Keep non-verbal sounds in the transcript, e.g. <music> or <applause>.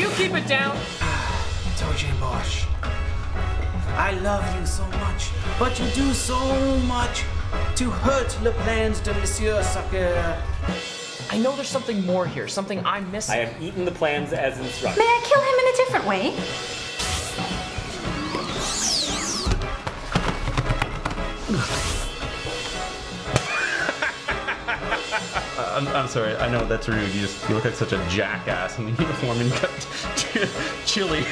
you keep it down? Ah, Tojin Bosch. I love you so much, but you do so much to hurt le plans de Monsieur Sucker. I know there's something more here, something I'm missing. I have eaten the plans as instructed. May I kill him in a different way? <laughs> I'm, I'm sorry. I know that's rude. You just you look like such a jackass in the uniform and got <laughs> chili.